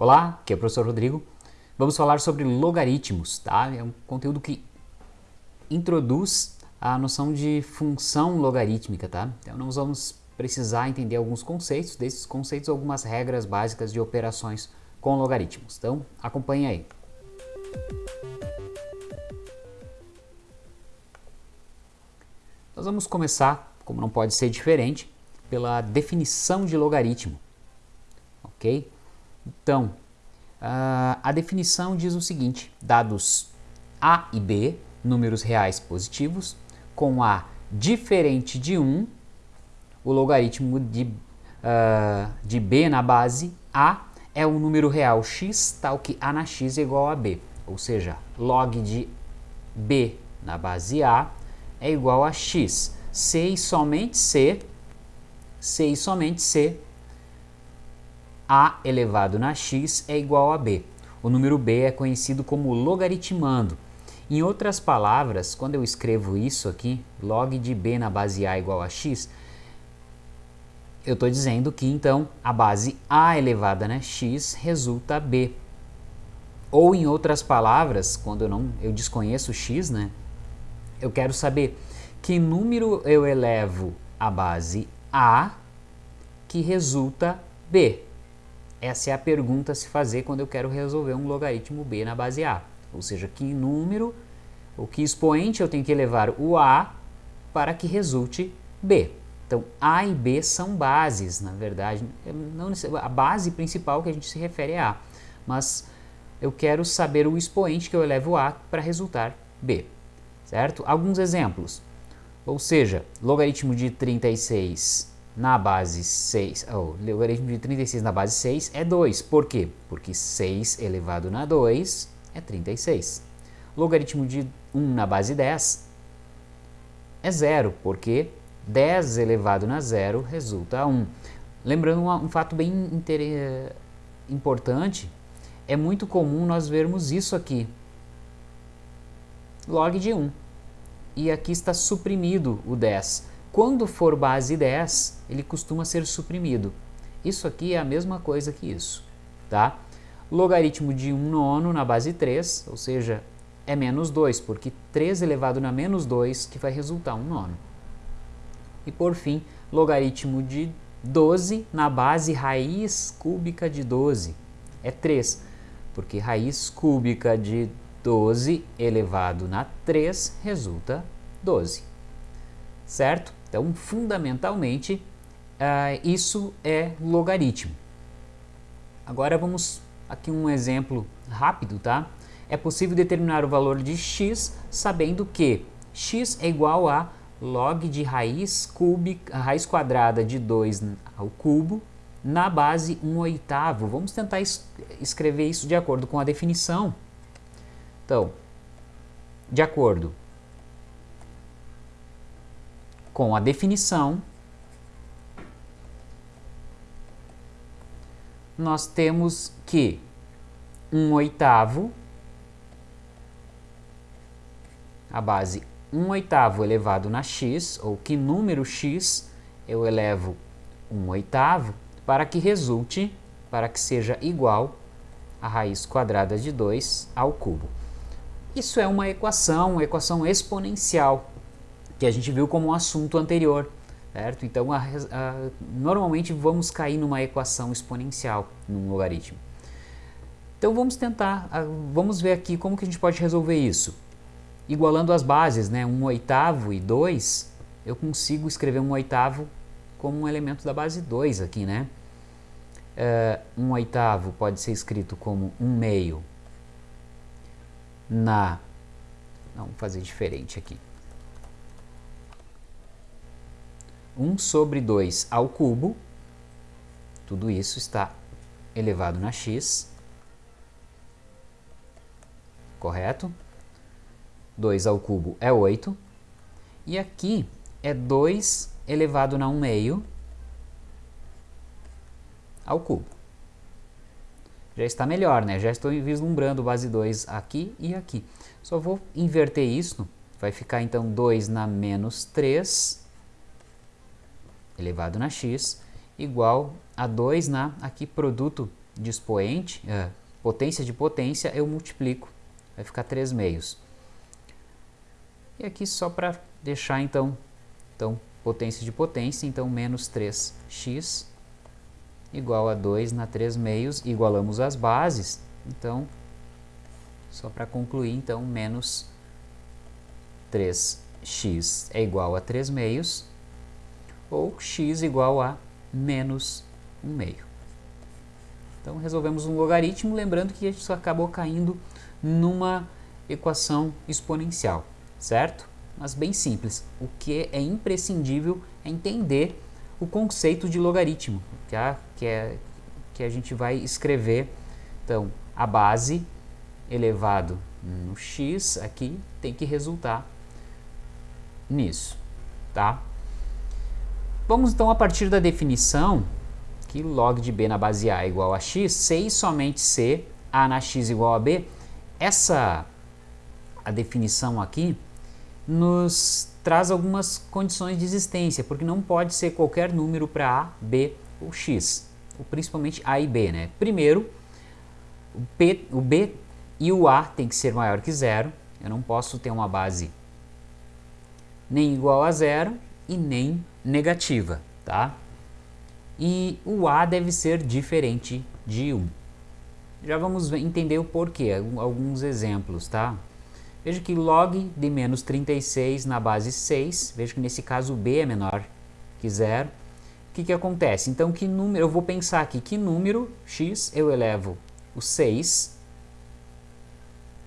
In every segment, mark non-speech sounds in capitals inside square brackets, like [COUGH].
Olá, aqui é o professor Rodrigo. Vamos falar sobre logaritmos, tá? É um conteúdo que introduz a noção de função logarítmica, tá? Então nós vamos precisar entender alguns conceitos, desses conceitos algumas regras básicas de operações com logaritmos. Então acompanhe aí. Nós vamos começar, como não pode ser diferente, pela definição de logaritmo, ok? Então, uh, a definição diz o seguinte, dados A e B, números reais positivos, com A diferente de 1, o logaritmo de, uh, de B na base A é um número real x, tal que A na x é igual a B, ou seja, log de B na base A é igual a x. C e somente C, C e somente C a elevado na x é igual a b. O número b é conhecido como logaritmando. Em outras palavras, quando eu escrevo isso aqui, log de b na base a igual a x, eu estou dizendo que então a base a elevada na x resulta b. Ou em outras palavras, quando eu não eu desconheço x, né? Eu quero saber que número eu elevo a base a que resulta b. Essa é a pergunta a se fazer quando eu quero resolver um logaritmo b na base a. Ou seja, que número, ou que expoente eu tenho que elevar o a para que resulte b. Então, a e b são bases, na verdade. Não, a base principal que a gente se refere é a. Mas eu quero saber o expoente que eu elevo a para resultar b. Certo? Alguns exemplos. Ou seja, logaritmo de 36 na base 6, o logaritmo de 36 na base 6 é 2. Por quê? Porque 6 elevado na 2 é 36. Logaritmo de 1 na base 10 é 0, porque 10 elevado na 0 resulta 1. Lembrando um, um fato bem importante, é muito comum nós vermos isso aqui, log de 1. E aqui está suprimido o 10. Quando for base 10, ele costuma ser suprimido. Isso aqui é a mesma coisa que isso, tá? Logaritmo de 1 nono na base 3, ou seja, é menos 2, porque 3 elevado na menos 2 que vai resultar 1 nono. E por fim, logaritmo de 12 na base raiz cúbica de 12, é 3, porque raiz cúbica de 12 elevado na 3 resulta 12, certo? Então, fundamentalmente, uh, isso é logaritmo. Agora vamos aqui um exemplo rápido, tá? É possível determinar o valor de x sabendo que x é igual a log de raiz, cúbica, raiz quadrada de 2 ao cubo na base 1 oitavo. Vamos tentar es escrever isso de acordo com a definição. Então, de acordo com a definição, nós temos que 1 oitavo, a base 1 oitavo elevado na x, ou que número x eu elevo 1 oitavo, para que resulte, para que seja igual a raiz quadrada de 2 ao cubo. Isso é uma equação, uma equação exponencial, que a gente viu como um assunto anterior, certo? Então, a, a, normalmente vamos cair numa equação exponencial, num logaritmo. Então, vamos tentar, a, vamos ver aqui como que a gente pode resolver isso. Igualando as bases, né, 1 oitavo e 2, eu consigo escrever 1 oitavo como um elemento da base 2 aqui, né? Uh, 1 oitavo pode ser escrito como 1 meio na... Vamos fazer diferente aqui. 1 sobre 2 ao cubo, tudo isso está elevado na x, correto? 2 ao cubo é 8, e aqui é 2 elevado na 1 meio ao cubo. Já está melhor, né? Já estou vislumbrando base 2 aqui e aqui. Só vou inverter isso, vai ficar então 2 na menos 3 elevado na x igual a 2 na aqui produto de expoente, é, potência de potência, eu multiplico, vai ficar 3 meios. E aqui só para deixar então, então potência de potência, então menos 3x igual a 2 na 3 meios, igualamos as bases, então, só para concluir, então, menos 3x é igual a 3 meios, ou x igual a menos 1 meio. Então, resolvemos um logaritmo, lembrando que isso acabou caindo numa equação exponencial, certo? Mas bem simples. O que é imprescindível é entender o conceito de logaritmo, que, é, que a gente vai escrever. Então, a base elevado no x aqui tem que resultar nisso, tá? Vamos então a partir da definição que log de b na base a é igual a x, c e somente c, a na x igual a b, essa a definição aqui nos traz algumas condições de existência, porque não pode ser qualquer número para a, b ou x, ou principalmente a e b, né? Primeiro, o, p, o b e o a tem que ser maior que zero, eu não posso ter uma base nem igual a zero e nem negativa, tá? E o a deve ser diferente de 1. Já vamos entender o porquê, alguns exemplos, tá? Veja que log de menos 36 na base 6, veja que nesse caso o b é menor que zero. O que, que acontece? Então, que número, eu vou pensar aqui, que número x eu elevo o 6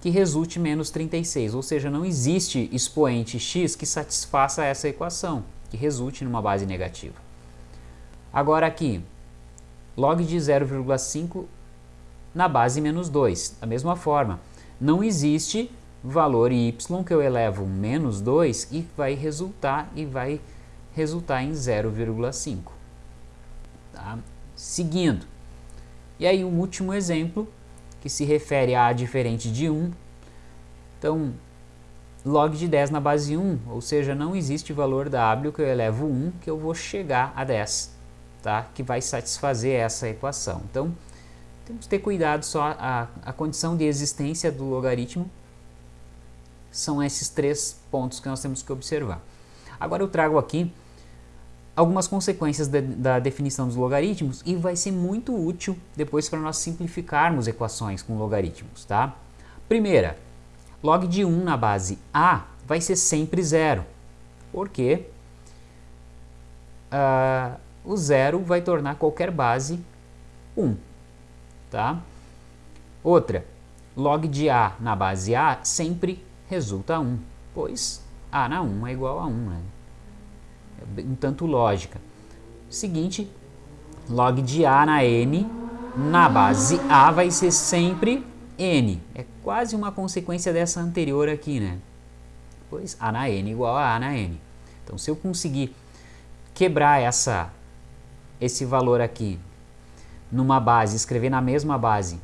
que resulte menos 36, ou seja, não existe expoente x que satisfaça essa equação, que resulte numa base negativa. Agora aqui, log de 0,5 na base menos 2, da mesma forma, não existe valor y que eu elevo menos 2 e vai resultar e vai resultar em 0,5. Tá? Seguindo. E aí o último exemplo, que se refere a diferente de 1. Então, log de 10 na base 1, ou seja, não existe valor w que eu elevo 1 que eu vou chegar a 10, tá? que vai satisfazer essa equação. Então, temos que ter cuidado só a, a condição de existência do logaritmo são esses três pontos que nós temos que observar. Agora eu trago aqui algumas consequências de, da definição dos logaritmos e vai ser muito útil depois para nós simplificarmos equações com logaritmos. Tá? Primeira, log de 1 na base a vai ser sempre zero, porque uh, o zero vai tornar qualquer base 1. Tá? Outra, log de a na base a sempre resulta 1, pois A na 1 é igual a 1, né? Um tanto lógica. Seguinte, log de A na N, na base A vai ser sempre N. É quase uma consequência dessa anterior aqui, né? Pois A na N igual a A na N. Então, se eu conseguir quebrar essa, esse valor aqui numa base, escrever na mesma base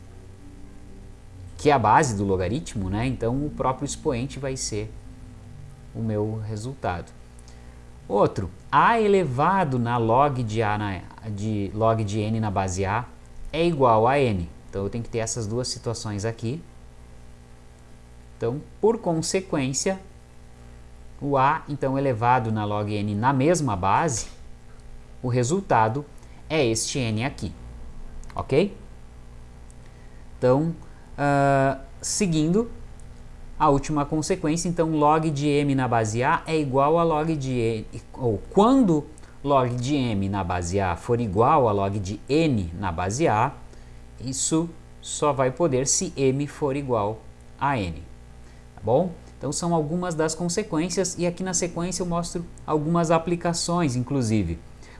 que a base do logaritmo, né? então o próprio expoente vai ser o meu resultado. Outro, a elevado na log de, a na, de log de n na base a é igual a n. Então eu tenho que ter essas duas situações aqui. Então, por consequência, o a então elevado na log n na mesma base, o resultado é este n aqui. Ok? Então, Uh, seguindo a última consequência, então log de m na base a é igual a log de n, ou quando log de m na base a for igual a log de n na base a, isso só vai poder se m for igual a n, tá bom? Então são algumas das consequências e aqui na sequência eu mostro algumas aplicações, inclusive.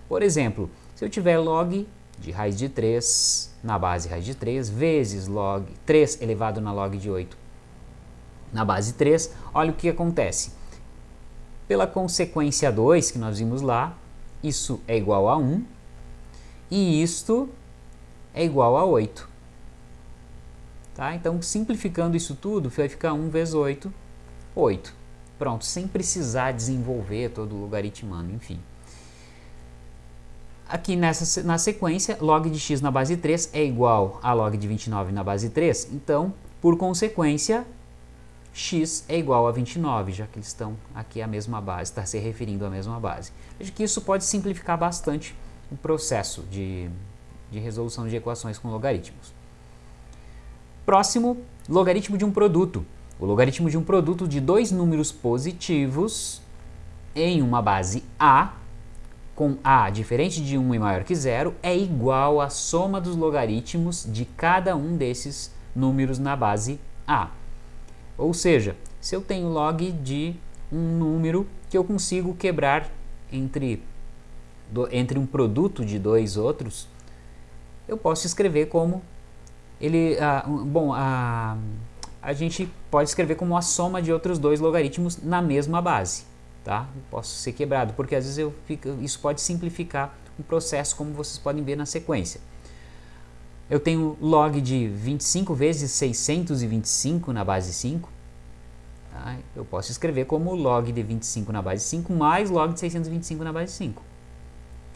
Por exemplo, se eu tiver log de raiz de 3 na base raiz de 3 vezes log 3 elevado na log de 8 na base 3, olha o que acontece. Pela consequência 2 que nós vimos lá, isso é igual a 1 e isto é igual a 8. Tá? Então, simplificando isso tudo, vai ficar 1 vezes 8, 8. Pronto, sem precisar desenvolver todo o logaritmando, enfim. aqui nessa, na sequência, log de x na base 3 é igual a log de 29 na base 3, então, por consequência, x é igual a 29, já que eles estão aqui a mesma base, está se referindo à mesma base. Veja que isso pode simplificar bastante o processo de, de resolução de equações com logaritmos. Próximo, logaritmo de um produto. O logaritmo de um produto de dois números positivos em uma base A, com A diferente de 1 e maior que zero, é igual à soma dos logaritmos de cada um desses números na base A. Ou seja, se eu tenho log de um número que eu consigo quebrar entre, do, entre um produto de dois outros, eu posso escrever como ele, ah, bom, a, a gente pode escrever como a soma de outros dois logaritmos na mesma base, tá? Posso ser quebrado, porque às vezes eu fico, isso pode simplificar o processo, como vocês podem ver na sequência. Eu tenho log de 25 vezes 625 na base 5. Tá? Eu posso escrever como log de 25 na base 5 mais log de 625 na base 5.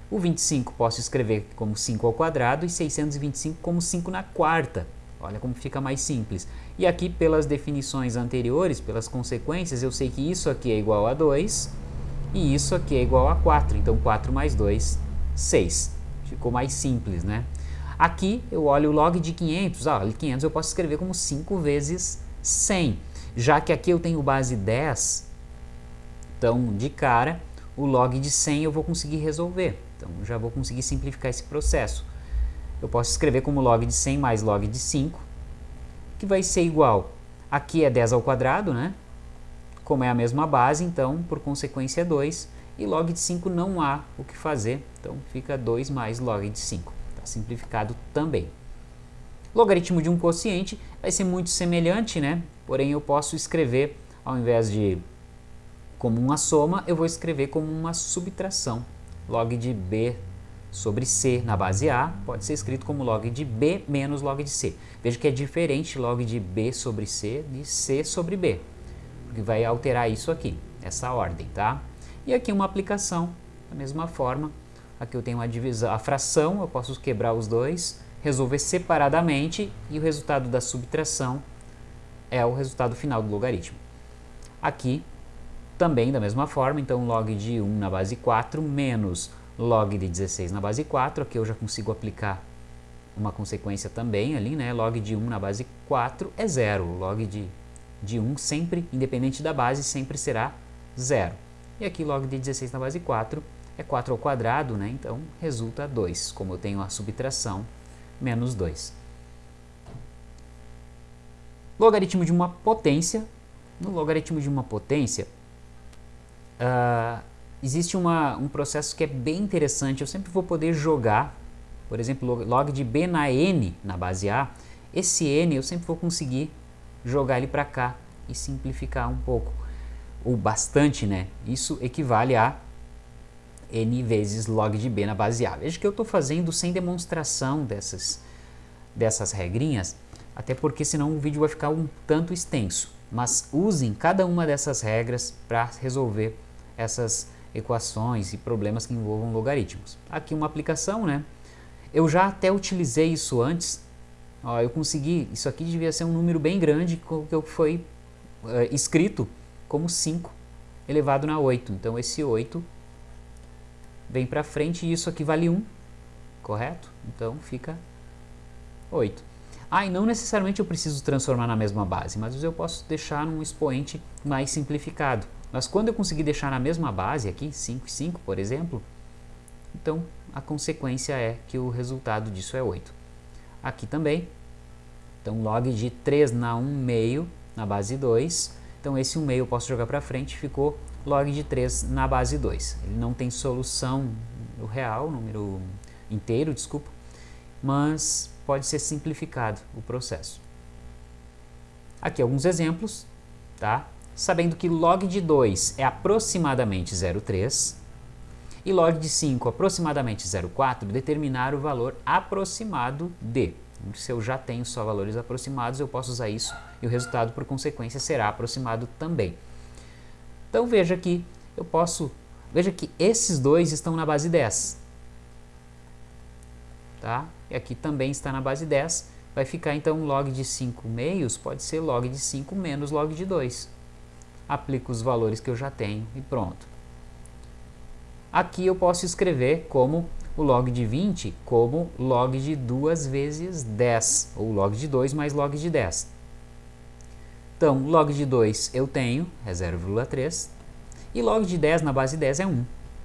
O 25 posso escrever como 5 ao quadrado e 625 como 5 na quarta. Olha como fica mais simples. E aqui, pelas definições anteriores, pelas consequências, eu sei que isso aqui é igual a 2 e isso aqui é igual a 4. Então, 4 mais 2, 6. Ficou mais simples, né? Aqui eu olho o log de 500, ah, 500 eu posso escrever como 5 vezes 100, já que aqui eu tenho base 10, então de cara o log de 100 eu vou conseguir resolver, então já vou conseguir simplificar esse processo. Eu posso escrever como log de 100 mais log de 5, que vai ser igual, aqui é 10 ao quadrado, né? Como é a mesma base, então por consequência é 2, e log de 5 não há o que fazer, então fica 2 mais log de 5 simplificado também. Logaritmo de um quociente vai ser muito semelhante, né? porém eu posso escrever, ao invés de como uma soma, eu vou escrever como uma subtração. Log de b sobre c na base A pode ser escrito como log de b menos log de c. Veja que é diferente log de b sobre c de c sobre b, porque vai alterar isso aqui, essa ordem, tá? E aqui uma aplicação, da mesma forma, Aqui eu tenho a divisão, a fração, eu posso quebrar os dois, resolver separadamente e o resultado da subtração é o resultado final do logaritmo. Aqui, também da mesma forma, então log de 1 na base 4 menos log de 16 na base 4, aqui eu já consigo aplicar uma consequência também ali, né? log de 1 na base 4 é zero, log de, de 1 sempre, independente da base, sempre será zero. E aqui log de 16 na base 4 é 4 ao quadrado, né? então resulta 2, como eu tenho a subtração, menos 2. Logaritmo de uma potência. No logaritmo de uma potência, uh, existe uma, um processo que é bem interessante. Eu sempre vou poder jogar, por exemplo, log de b na n na base A. Esse n eu sempre vou conseguir jogar ele para cá e simplificar um pouco, ou bastante, né? Isso equivale a n vezes log de b na base A. Veja que eu estou fazendo sem demonstração dessas, dessas regrinhas, até porque senão o vídeo vai ficar um tanto extenso. Mas usem cada uma dessas regras para resolver essas equações e problemas que envolvam logaritmos. Aqui uma aplicação, né? Eu já até utilizei isso antes. Ó, eu consegui, isso aqui devia ser um número bem grande que foi uh, escrito como 5 elevado na 8. Então esse 8 vem para frente e isso aqui vale 1, correto? Então fica 8. Ah, e não necessariamente eu preciso transformar na mesma base, mas eu posso deixar num expoente mais simplificado. Mas quando eu conseguir deixar na mesma base aqui, 5 e 5, por exemplo, então a consequência é que o resultado disso é 8. Aqui também, então log de 3 na 1 meio na base 2, então esse 1 meio eu posso jogar para frente, ficou log de 3 na base 2. Ele não tem solução no real, número inteiro, desculpa, mas pode ser simplificado o processo. Aqui alguns exemplos, tá? Sabendo que log de 2 é aproximadamente 0,3 e log de 5 aproximadamente 0,4, determinar o valor aproximado de. Se eu já tenho só valores aproximados, eu posso usar isso e o resultado, por consequência, será aproximado também. Então veja que eu posso, veja que esses dois estão na base 10. tá? E aqui também está na base 10, vai ficar então log de 5 meios, pode ser log de 5 menos log de 2. Aplico os valores que eu já tenho e pronto. Aqui eu posso escrever como o log de 20 como log de 2 vezes 10, ou log de 2 mais log de 10. Então, log de 2 eu tenho, é 0,3, e log de 10 na base 10 é 1,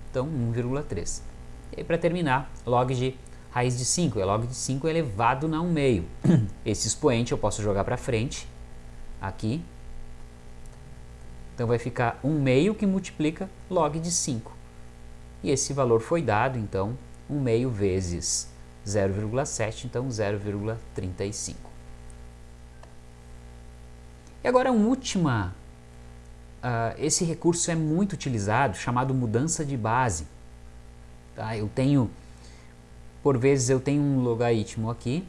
então 1,3. E para terminar, log de raiz de 5, é log de 5 elevado na 1 meio. [COUGHS] Esse expoente eu posso jogar para frente, aqui. Então vai ficar 1 meio que multiplica log de 5 e esse valor foi dado, então, 1 meio vezes 0,7, então 0,35. E agora, uma última, uh, esse recurso é muito utilizado, chamado mudança de base. Tá? Eu tenho, por vezes eu tenho um logaritmo aqui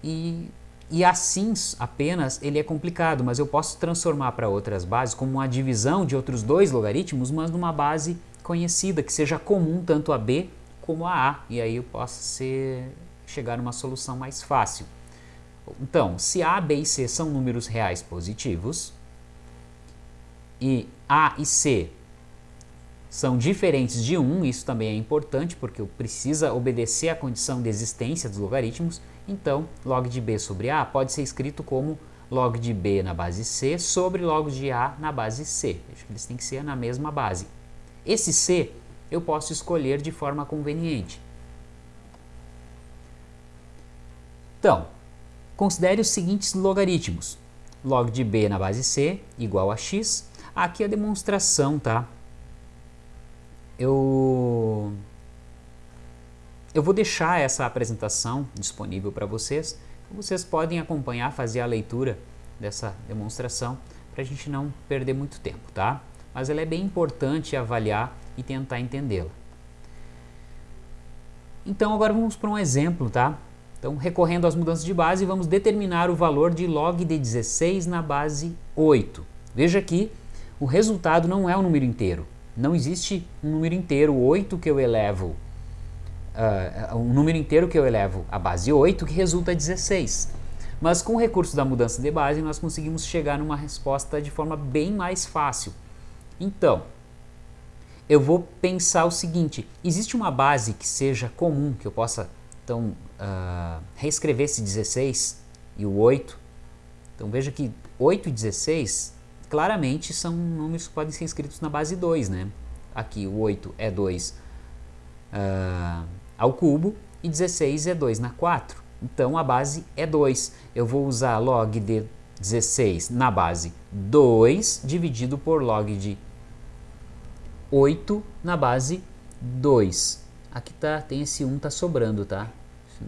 e, e assim apenas ele é complicado, mas eu posso transformar para outras bases como uma divisão de outros dois logaritmos, mas numa base conhecida, que seja comum tanto a B como a A, e aí eu posso ser, chegar a uma solução mais fácil. Então, se A, B e C são números reais positivos, e A e C são diferentes de 1, isso também é importante porque precisa obedecer à condição de existência dos logaritmos, então log de B sobre A pode ser escrito como log de B na base C sobre log de A na base C. Acho que eles têm que ser na mesma base. Esse C eu posso escolher de forma conveniente. Então, considere os seguintes logaritmos. Log de b na base c igual a x. Aqui a demonstração, tá? Eu, eu vou deixar essa apresentação disponível para vocês. Vocês podem acompanhar, fazer a leitura dessa demonstração para a gente não perder muito tempo, tá? mas ela é bem importante avaliar e tentar entendê-la. Então agora vamos para um exemplo, tá? Então recorrendo às mudanças de base, vamos determinar o valor de log de 16 na base 8. Veja aqui, o resultado não é um número inteiro. Não existe um número inteiro 8 que eu elevo, uh, um número inteiro que eu elevo à base 8 que resulta 16. Mas com o recurso da mudança de base, nós conseguimos chegar numa resposta de forma bem mais fácil. Então, eu vou pensar o seguinte, existe uma base que seja comum, que eu possa então uh, reescrever esse 16 e o 8. Então veja que 8 e 16 claramente são números que podem ser escritos na base 2, né? Aqui o 8 é 2 uh, ah, ao cubo e 16 é 2 na 4. Então a base é 2. Eu vou usar log de 16 na base 2 dividido por log de 8 na base 2. Aqui tá, tem esse 1 tá sobrando, tá?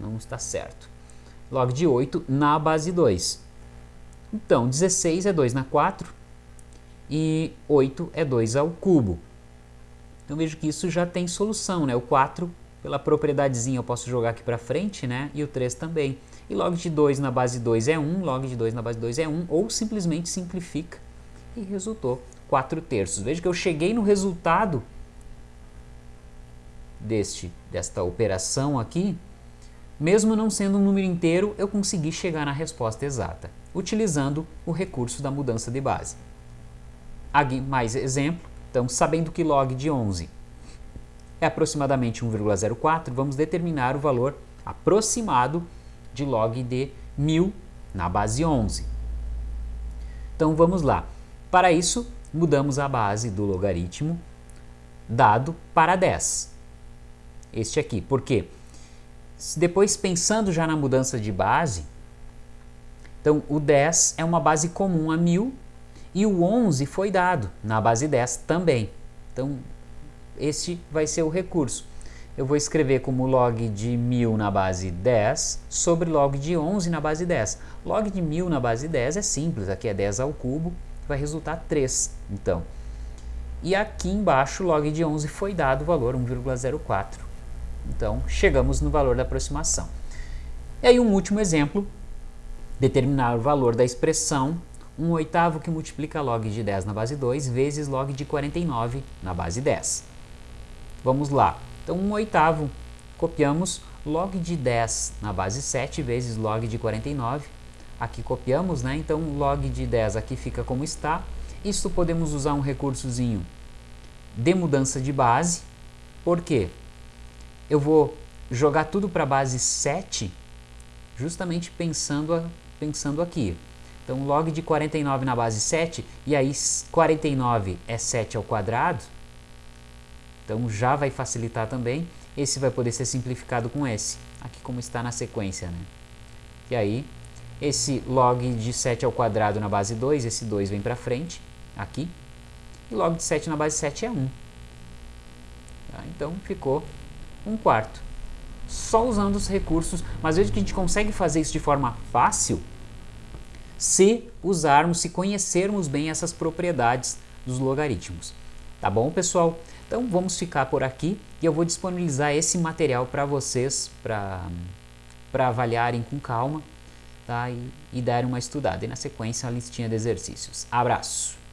Não está certo. Log de 8 na base 2. Então, 16 é 2 na 4 e 8 é 2 ao cubo. Então vejo que isso já tem solução, né? O 4, pela propriedadezinha, eu posso jogar aqui para frente, né? E o 3 também. E log de 2 na base 2 é 1, log de 2 na base 2 é 1, ou simplesmente simplifica e resultou 4 terços. Veja que eu cheguei no resultado deste, desta operação aqui, mesmo não sendo um número inteiro, eu consegui chegar na resposta exata, utilizando o recurso da mudança de base. Aqui mais exemplo, então sabendo que log de 11 é aproximadamente 1,04, vamos determinar o valor aproximado de log de 1000 na base 11. Então vamos lá. Para isso, mudamos a base do logaritmo dado para 10. Este aqui, porque depois pensando já na mudança de base, então o 10 é uma base comum a 1000 e o 11 foi dado na base 10 também. Então este vai ser o recurso. Eu vou escrever como log de 1000 na base 10 sobre log de 11 na base 10. Log de 1000 na base 10 é simples, aqui é 10 ao cubo, vai resultar 3. Então, e aqui embaixo, log de 11 foi dado o valor 1,04. Então, chegamos no valor da aproximação. E aí um último exemplo, determinar o valor da expressão 1 oitavo que multiplica log de 10 na base 2 vezes log de 49 na base 10. Vamos lá. Então, 1 oitavo, copiamos log de 10 na base 7 vezes log de 49. Aqui copiamos, né? Então log de 10 aqui fica como está. Isso podemos usar um recursozinho de mudança de base. Por quê? Eu vou jogar tudo para a base 7, justamente pensando, a, pensando aqui. Então log de 49 na base 7, e aí 49 é 7 ao quadrado, então já vai facilitar também. Esse vai poder ser simplificado com esse, aqui como está na sequência. Né? E aí, esse log de 7 ao quadrado na base 2, esse 2 vem para frente, aqui. E log de 7 na base 7 é 1. Tá? Então ficou 1 quarto. Só usando os recursos, mas veja que a gente consegue fazer isso de forma fácil se usarmos, se conhecermos bem essas propriedades dos logaritmos. Tá bom, pessoal? Então vamos ficar por aqui e eu vou disponibilizar esse material para vocês, para avaliarem com calma tá? e, e darem uma estudada. E na sequência a listinha de exercícios. Abraço!